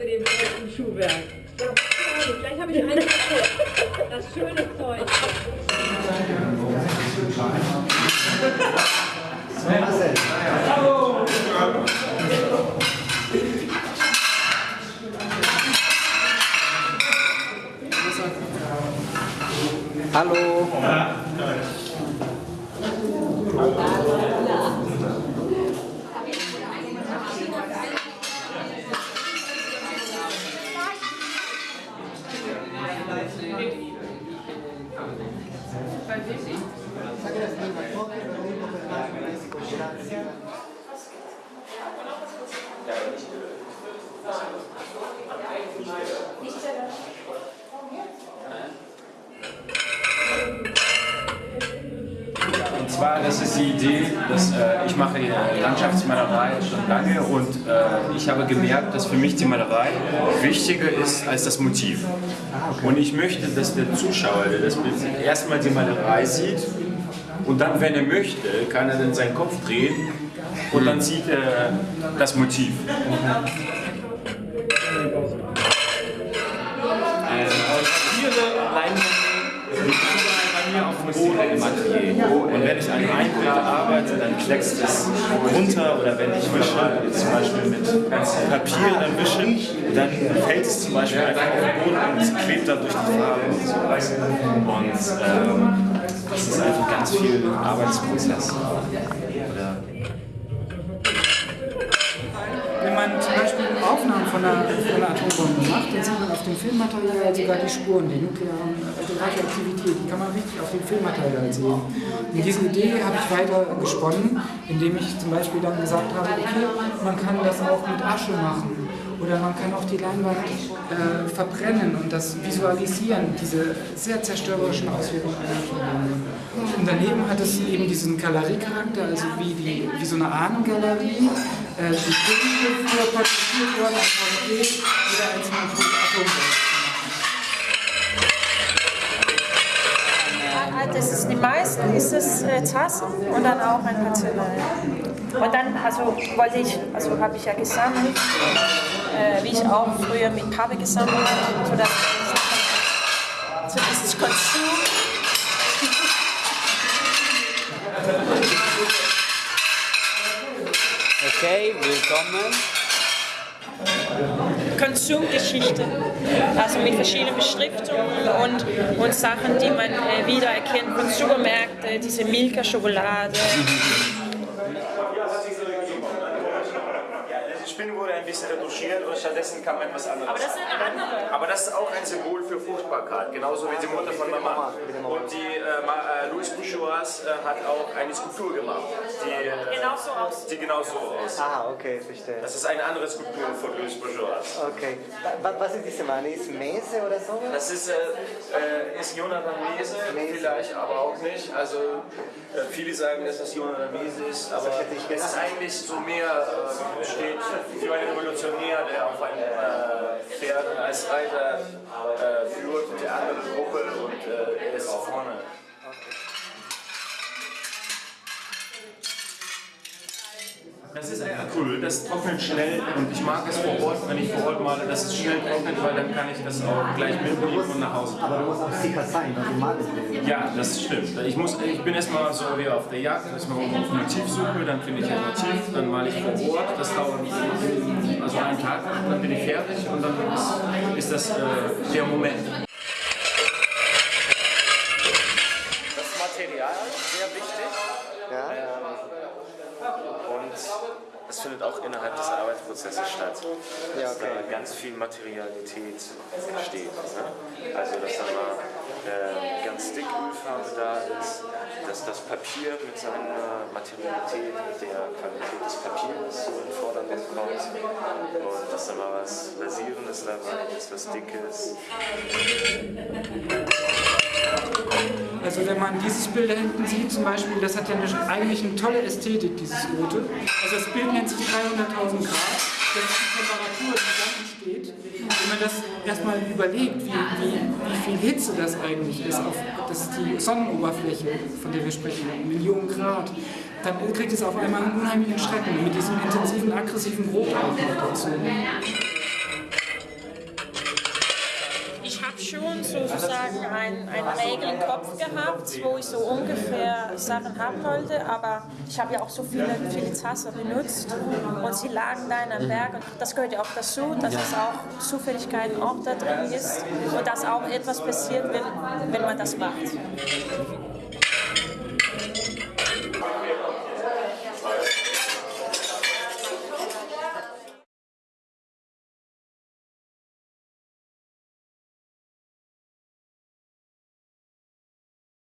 mit dem deutschen Schuhwerk. Ja, gleich habe ich einen Das schöne Zeug. Hallo! Hallo. Und zwar, das ist die Idee, dass äh, ich mache Landschaftsmalerei schon lange und äh, ich habe gemerkt, dass für mich die Malerei wichtiger ist als das Motiv. Und ich möchte, dass der Zuschauer, der das Bild erstmal die Malerei sieht und dann, wenn er möchte, kann er dann seinen Kopf drehen und dann sieht er das Motiv. Und wenn ich an einem Bild arbeite, dann kleckst es runter oder wenn ich wische, zum Beispiel mit Papier dann wische, dann fällt es zum Beispiel einfach auf den Boden und es klebt dann durch die Farbe und sowas. Und ähm, das ist einfach ganz viel Arbeitsprozess. Oder Wenn man zum Beispiel Aufnahmen von einer, von einer Atombombe macht, dann sieht man auf dem Filmmaterial sogar die Spuren, die nuklearen die Radioaktivität, die kann man richtig auf dem Filmmaterial sehen. Und diese Idee habe ich weiter gesponnen, indem ich zum Beispiel dann gesagt habe, okay, man kann das auch mit Asche machen. Oder man kann auch die Leinwand äh, verbrennen und das visualisieren, diese sehr zerstörerischen Auswirkungen. Und daneben hat es eben diesen Galeriecharakter, also wie, die, wie so eine Ahnengalerie. Äh, die Filme für porträtiert worden als Porträt jeder einzelnen Atombombe. Das ist die meisten ist es äh, Tassen und dann auch ein Kanzlei. Und dann also wollte ich, also habe ich ja gesammelt, ich auch früher mit Pappe gesammelt habe, so dass so dieses Konsum. Okay, willkommen. Konsumgeschichte, also mit verschiedenen Beschriftungen und, und Sachen, die man äh, wiedererkennt von Supermärkten, diese Milka-Schokolade. Die Spinne wurde ein bisschen retuschiert und stattdessen kam etwas anderes. Aber das ist eine andere. Aber das ist auch ein Symbol für Fruchtbarkeit, genauso wie die Mutter von Mama. Und die äh, äh, Louis Bourgeois äh, hat auch eine Skulptur gemacht, die äh, Genau so aus. sieht genau so aus. Ah, okay, verstehe. Das ist eine andere Skulptur von Louis Bourgeois. Okay. Wa- Was ist diese Mann? Ist Mese oder so? Das ist, äh, äh, ist Jonathan Mese, vielleicht aber auch nicht. Also äh, viele sagen, dass das Jonathan Mese ist, aber es ist eigentlich so mehr äh, steht für einen Revolutionär, der auf ein äh, Pferd als Reiter äh, führt der anderen Gruppe und äh, er ist Das ist ein Acryl, das trocknet schnell und ich mag es vor Ort, wenn ich vor Ort male, dass es schnell trocknet, weil dann kann ich das auch gleich mitnehmen und nach Hause Aber du musst auch sicher sein, was du malst. Ja, das stimmt. Ich, muss, ich bin erstmal so wie auf der Jagd, erstmal auf Motivsuche, dann finde ich ein Motiv, dann male ich vor Ort, das dauert also einen Tag, dann bin ich fertig und dann ist, ist das äh, der Moment. Das Material sehr wichtig. Ja? Und es findet auch innerhalb des Arbeitsprozesses statt. Ja, Dass okay. da ganz viel Materialität entsteht. Ne? Also, dass da mal äh, ganz dick Ölfarbe da ist, dass das Papier mit seiner Materialität, mit der Qualität des Papiers so in Vordergrund kommt. Und dass da mal was Lasierendes dabei ist, was Dickes. Also wenn man dieses Bild da hinten sieht zum Beispiel, das hat ja eigentlich eine tolle Ästhetik, dieses Rote. Also das Bild nennt sich 300.000 Grad. Das ist die Temperatur, die da entsteht. Wenn man das erstmal überlegt, wie, wie, wie viel Hitze das eigentlich ist, auf, das ist die Sonnenoberfläche, von der wir sprechen, Millionen Grad, dann kriegt es auf einmal einen unheimlichen Schrecken mit diesem intensiven, aggressiven Rot dazu. Schon sozusagen ein, eine Regel im Kopf gehabt, wo ich so ungefähr Sachen haben wollte, aber ich habe ja auch so viele, viele Tassen benutzt. Und sie lagen da in einem Berg. Und das gehört ja auch dazu, dass es auch Zufälligkeiten auch da drin ist. Und dass auch etwas passiert, wenn, wenn man das macht.